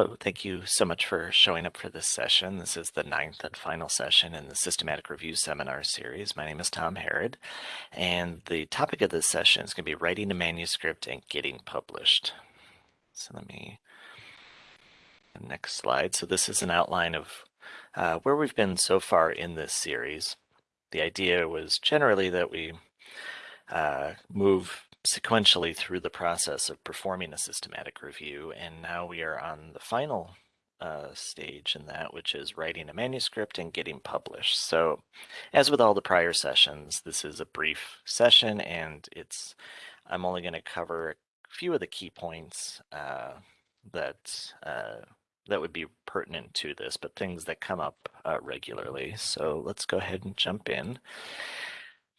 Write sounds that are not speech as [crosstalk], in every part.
Hello, thank you so much for showing up for this session. This is the ninth and final session in the Systematic Review Seminar Series. My name is Tom Harrod, and the topic of this session is going to be writing a manuscript and getting published. So let me, next slide. So this is an outline of uh, where we've been so far in this series. The idea was generally that we uh, move sequentially through the process of performing a systematic review, and now we are on the final uh, stage in that, which is writing a manuscript and getting published. So as with all the prior sessions, this is a brief session and it's I'm only going to cover a few of the key points uh, that uh, that would be pertinent to this, but things that come up uh, regularly. So let's go ahead and jump in.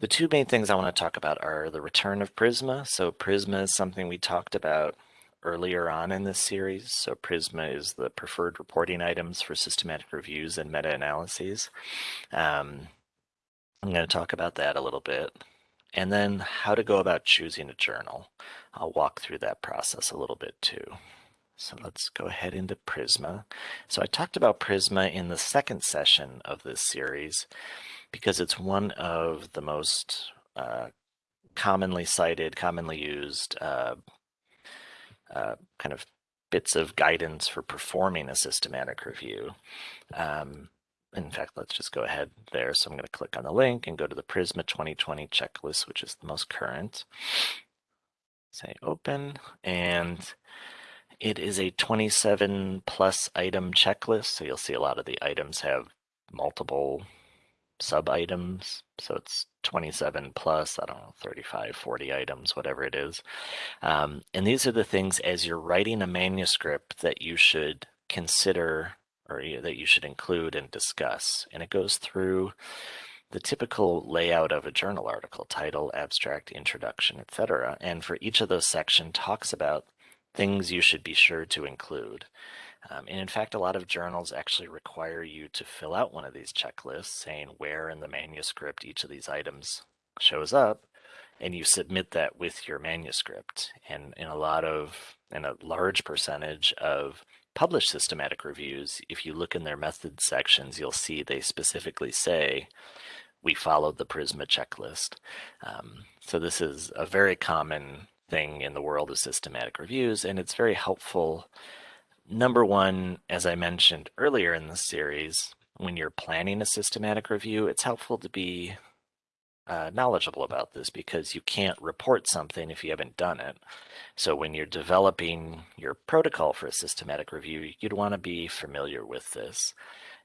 The two main things I want to talk about are the return of Prisma. So Prisma is something we talked about earlier on in this series. So Prisma is the preferred reporting items for systematic reviews and meta-analyses. Um, I'm going to talk about that a little bit. And then how to go about choosing a journal. I'll walk through that process a little bit too. So let's go ahead into Prisma. So I talked about Prisma in the second session of this series because it's one of the most uh, commonly cited, commonly used uh, uh, kind of bits of guidance for performing a systematic review. Um, in fact, let's just go ahead there. So I'm going to click on the link and go to the Prisma 2020 checklist, which is the most current. Say open, and it is a 27 plus item checklist. So you'll see a lot of the items have multiple sub items. So it's 27 plus, I don't know, 35, 40 items, whatever it is. Um, and these are the things as you're writing a manuscript that you should consider or that you should include and discuss. And it goes through the typical layout of a journal article, title, abstract, introduction, etc. And for each of those sections talks about things you should be sure to include. Um, and in fact, a lot of journals actually require you to fill out one of these checklists saying where in the manuscript each of these items shows up, and you submit that with your manuscript. And in a lot of, in a large percentage of published systematic reviews, if you look in their methods sections, you'll see they specifically say, we followed the Prisma checklist. Um, so this is a very common thing in the world of systematic reviews, and it's very helpful Number one, as I mentioned earlier in the series, when you're planning a systematic review, it's helpful to be uh, knowledgeable about this because you can't report something if you haven't done it. So when you're developing your protocol for a systematic review, you'd want to be familiar with this.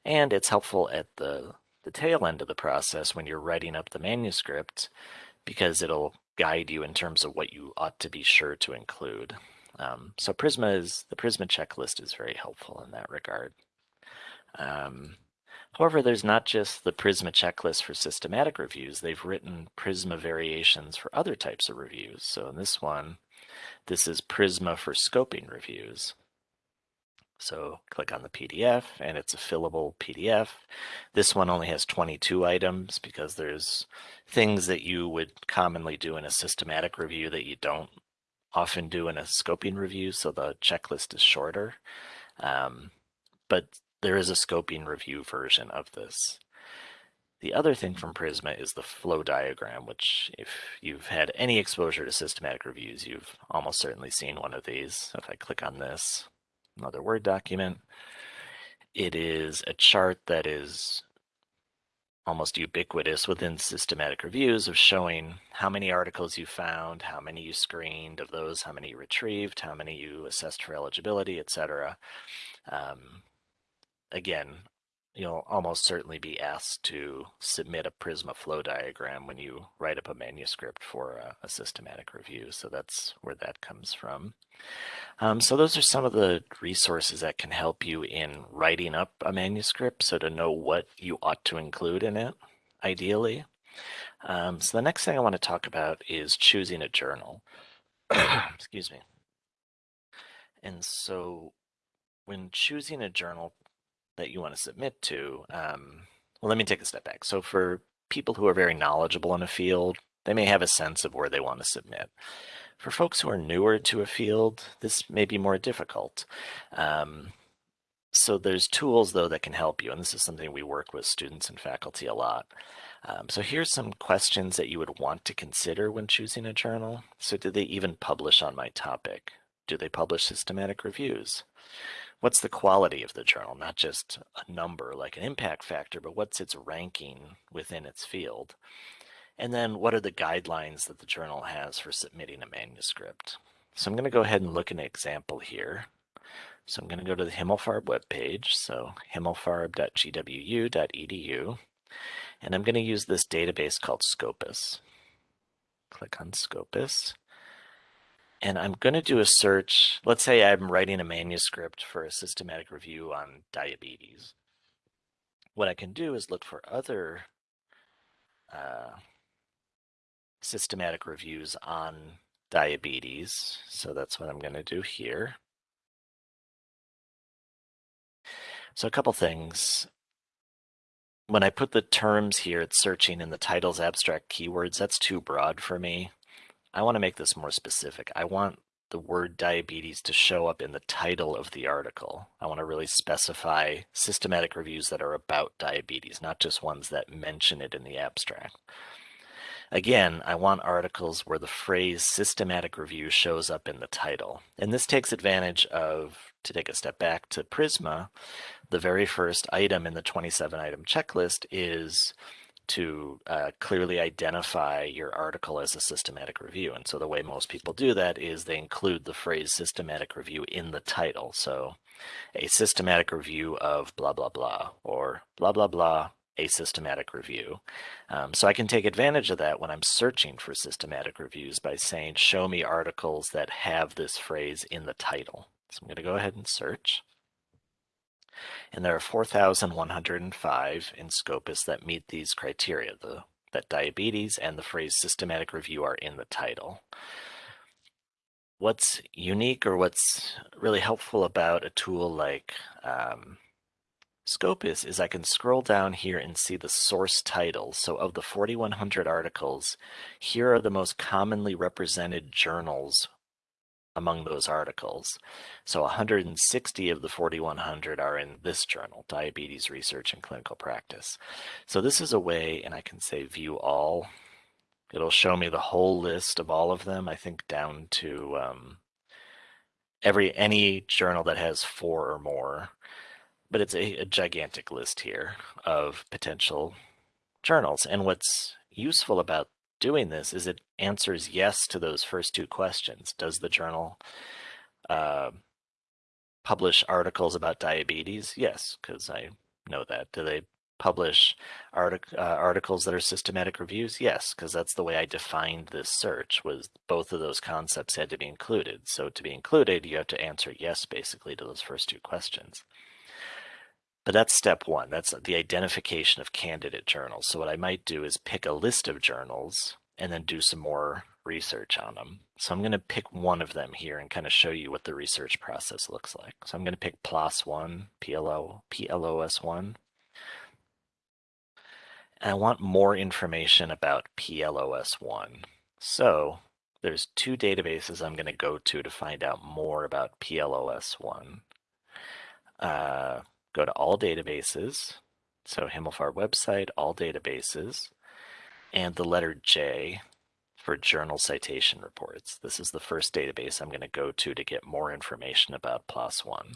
And it's helpful at the, the tail end of the process when you're writing up the manuscript because it'll guide you in terms of what you ought to be sure to include. Um, so Prisma is the Prisma checklist is very helpful in that regard. Um, however, there's not just the Prisma checklist for systematic reviews. They've written Prisma variations for other types of reviews. So in this one, this is Prisma for scoping reviews. So click on the PDF and it's a fillable PDF. This one only has 22 items because there's things that you would commonly do in a systematic review that you don't often do in a scoping review, so the checklist is shorter. Um, but there is a scoping review version of this. The other thing from Prisma is the flow diagram, which if you've had any exposure to systematic reviews, you've almost certainly seen one of these. So if I click on this, another Word document, it is a chart that is almost ubiquitous within systematic reviews of showing how many articles you found, how many you screened of those, how many you retrieved, how many you assessed for eligibility, etc. Um, again, you'll almost certainly be asked to submit a Prisma flow diagram when you write up a manuscript for a, a systematic review. So that's where that comes from. Um, so those are some of the resources that can help you in writing up a manuscript. So to know what you ought to include in it, ideally. Um, so the next thing I want to talk about is choosing a journal. [coughs] Excuse me. And so when choosing a journal, that you want to submit to, um, well, let me take a step back. So for people who are very knowledgeable in a field, they may have a sense of where they want to submit. For folks who are newer to a field, this may be more difficult. Um, so there's tools though that can help you, and this is something we work with students and faculty a lot. Um, so here's some questions that you would want to consider when choosing a journal. So do they even publish on my topic? Do they publish systematic reviews? What's the quality of the journal? Not just a number like an impact factor, but what's its ranking within its field? And then what are the guidelines that the journal has for submitting a manuscript? So I'm going to go ahead and look at an example here. So I'm going to go to the Himmelfarb webpage, so himmelfarb.gwu.edu, and I'm going to use this database called Scopus. Click on Scopus, and I'm going to do a search. Let's say I'm writing a manuscript for a systematic review on diabetes. What I can do is look for other uh, systematic reviews on diabetes. So that's what I'm going to do here. So a couple things. When I put the terms here, it's searching in the titles abstract keywords. That's too broad for me. I want to make this more specific. I want the word diabetes to show up in the title of the article. I want to really specify systematic reviews that are about diabetes, not just ones that mention it in the abstract. Again, I want articles where the phrase systematic review shows up in the title. And this takes advantage of, to take a step back to Prisma, the very first item in the 27 item checklist is to uh, clearly identify your article as a systematic review. And so the way most people do that is they include the phrase systematic review in the title. So a systematic review of blah, blah, blah, or blah, blah, blah, a systematic review. Um, so I can take advantage of that when I'm searching for systematic reviews by saying, show me articles that have this phrase in the title. So I'm going to go ahead and search. And there are 4,105 in Scopus that meet these criteria, the, that diabetes and the phrase systematic review are in the title. What's unique or what's really helpful about a tool like um, Scopus is I can scroll down here and see the source titles. So of the 4,100 articles, here are the most commonly represented journals among those articles. So 160 of the 4,100 are in this journal, Diabetes Research and Clinical Practice. So this is a way, and I can say view all. It'll show me the whole list of all of them, I think down to um, every any journal that has four or more but it's a, a gigantic list here of potential journals. And what's useful about doing this is it answers yes to those first two questions. Does the journal uh, publish articles about diabetes? Yes, because I know that. Do they publish artic uh, articles that are systematic reviews? Yes, because that's the way I defined this search was both of those concepts had to be included. So to be included, you have to answer yes, basically, to those first two questions. But that's step one. That's the identification of candidate journals. So what I might do is pick a list of journals and then do some more research on them. So I'm going to pick one of them here and kind of show you what the research process looks like. So I'm going to pick PLOS1, PLO, PLOS1. And I want more information about PLOS1. So there's two databases I'm going to go to to find out more about PLOS1. Uh, go to all databases. So Himmelfarb website, all databases, and the letter J for journal citation reports. This is the first database I'm going to go to to get more information about PLOS1.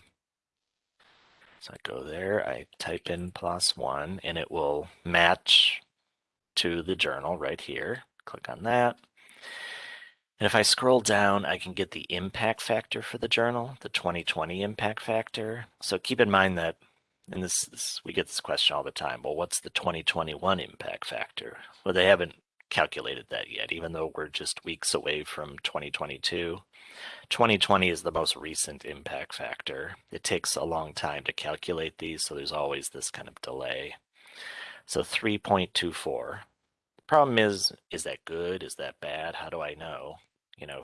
So I go there, I type in PLOS1, and it will match to the journal right here. Click on that. And if I scroll down, I can get the impact factor for the journal, the 2020 impact factor. So keep in mind that and this, this, we get this question all the time. Well, what's the 2021 impact factor? Well, they haven't calculated that yet, even though we're just weeks away from 2022. 2020 is the most recent impact factor. It takes a long time to calculate these, so there's always this kind of delay. So 3.24. The Problem is, is that good? Is that bad? How do I know? You know,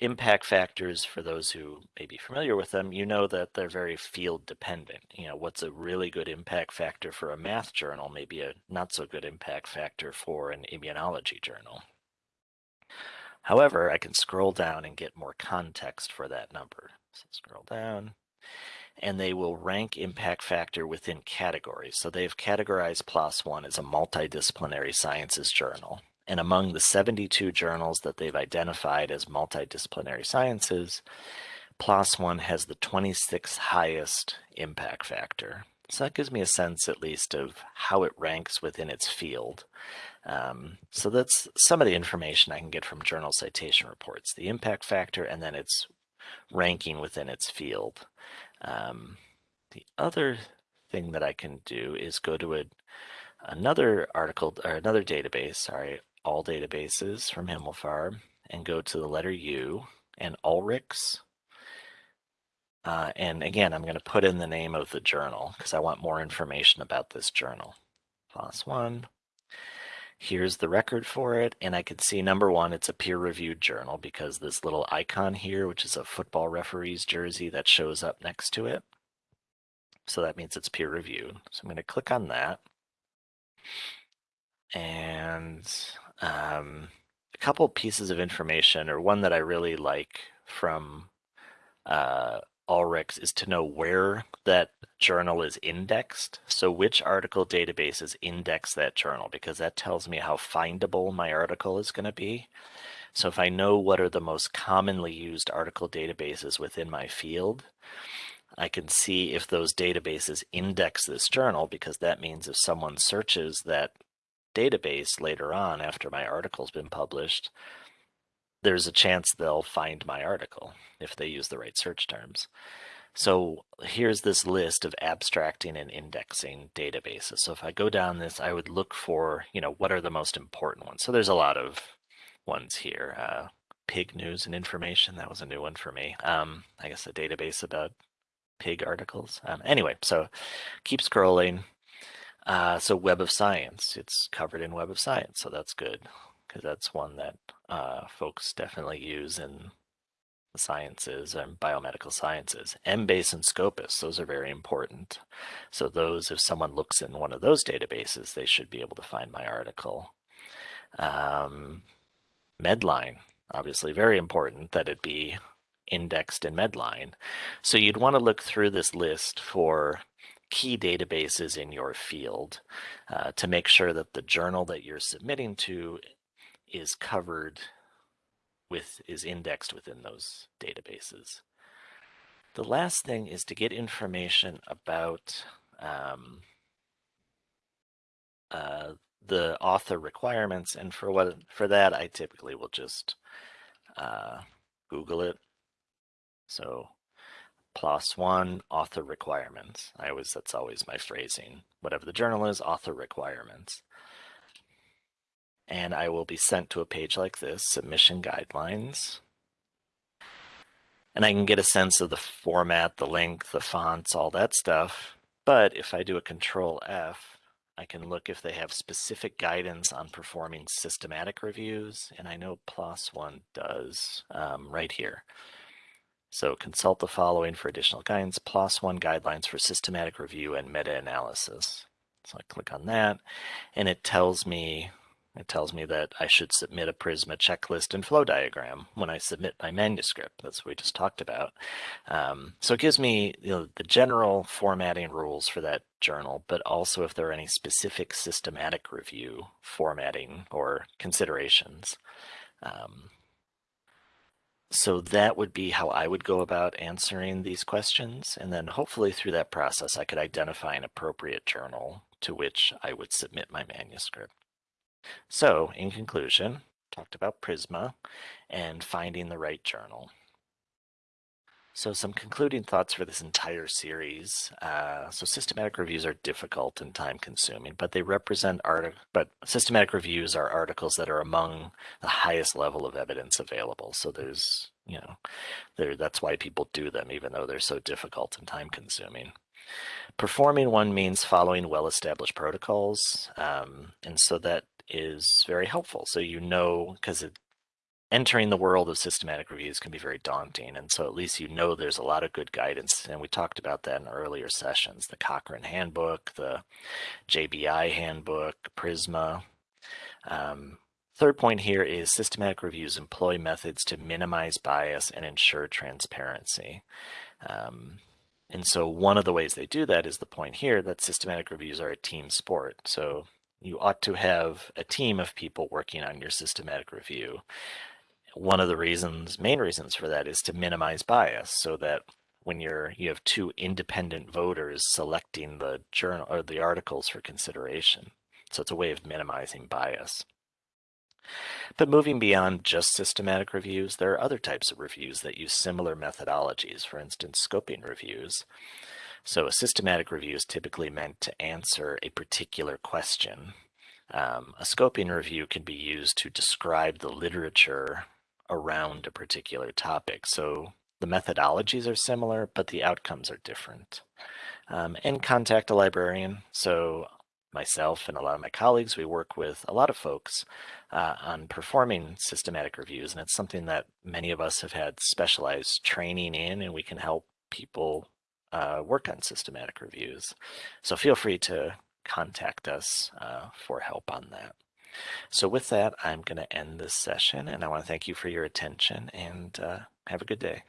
impact factors, for those who may be familiar with them, you know that they're very field dependent. You know, what's a really good impact factor for a math journal may be a not so good impact factor for an immunology journal. However, I can scroll down and get more context for that number. So scroll down, and they will rank impact factor within categories. So they've categorized PLOS One as a multidisciplinary sciences journal. And among the 72 journals that they've identified as multidisciplinary sciences, PLOS One has the 26th highest impact factor. So that gives me a sense, at least, of how it ranks within its field. Um, so that's some of the information I can get from journal citation reports, the impact factor, and then its ranking within its field. Um, the other thing that I can do is go to a, another article or another database, sorry, all databases from Himmelfarb, and go to the letter U and Ulrichs. Uh, and again, I'm going to put in the name of the journal because I want more information about this journal. PLOS one. Here's the record for it. And I can see number one, it's a peer reviewed journal because this little icon here, which is a football referee's jersey that shows up next to it. So that means it's peer reviewed. So I'm going to click on that. And um, a couple pieces of information, or one that I really like from uh, Ulrichs is to know where that journal is indexed. So which article databases index that journal because that tells me how findable my article is going to be. So if I know what are the most commonly used article databases within my field, I can see if those databases index this journal because that means if someone searches that database later on after my article's been published, there's a chance they'll find my article if they use the right search terms. So here's this list of abstracting and indexing databases. So if I go down this, I would look for, you know, what are the most important ones? So there's a lot of ones here. Uh, pig news and information, that was a new one for me. Um, I guess a database about pig articles. Um, anyway, so keep scrolling. Uh, so Web of Science, it's covered in Web of Science, so that's good because that's one that uh, folks definitely use in the sciences and biomedical sciences. Embase and Scopus, those are very important. So those, if someone looks in one of those databases, they should be able to find my article. Um, Medline, obviously very important that it be indexed in Medline. So you'd want to look through this list for key databases in your field uh, to make sure that the journal that you're submitting to is covered with is indexed within those databases. The last thing is to get information about um, uh, the author requirements, and for what for that, I typically will just uh, Google it. So, One author requirements. I always that's always my phrasing. Whatever the journal is, author requirements and I will be sent to a page like this, submission guidelines. And I can get a sense of the format, the length, the fonts, all that stuff. But if I do a control F, I can look if they have specific guidance on performing systematic reviews. And I know PLOS One does um, right here. So consult the following for additional guidance, PLOS One guidelines for systematic review and meta-analysis. So I click on that and it tells me it tells me that I should submit a Prisma checklist and flow diagram when I submit my manuscript. That's what we just talked about. Um, so it gives me you know, the general formatting rules for that journal, but also if there are any specific systematic review formatting or considerations. Um, so that would be how I would go about answering these questions. And then hopefully through that process, I could identify an appropriate journal to which I would submit my manuscript. So, in conclusion, talked about Prisma and finding the right journal. So some concluding thoughts for this entire series. Uh, so systematic reviews are difficult and time consuming, but they represent art. But systematic reviews are articles that are among the highest level of evidence available. So there's, you know, there that's why people do them, even though they're so difficult and time consuming. Performing one means following well-established protocols, um, and so that is very helpful. So you know, because entering the world of systematic reviews can be very daunting. And so at least you know there's a lot of good guidance. And we talked about that in earlier sessions, the Cochrane Handbook, the JBI Handbook, Prisma. Um, third point here is systematic reviews employ methods to minimize bias and ensure transparency. Um, And so one of the ways they do that is the point here that systematic reviews are a team sport. So you ought to have a team of people working on your systematic review. One of the reasons, main reasons for that is to minimize bias so that when you're you have two independent voters selecting the journal or the articles for consideration. So it's a way of minimizing bias. But moving beyond just systematic reviews, there are other types of reviews that use similar methodologies, for instance, scoping reviews. So a systematic review is typically meant to answer a particular question. Um, a scoping review can be used to describe the literature around a particular topic. So the methodologies are similar, but the outcomes are different. Um, and contact a librarian. So myself and a lot of my colleagues, we work with a lot of folks uh, on performing systematic reviews, and it's something that many of us have had specialized training in, and we can help people uh, work on systematic reviews. So feel free to contact us uh, for help on that. So with that, I'm going to end this session, and I want to thank you for your attention, and uh, have a good day.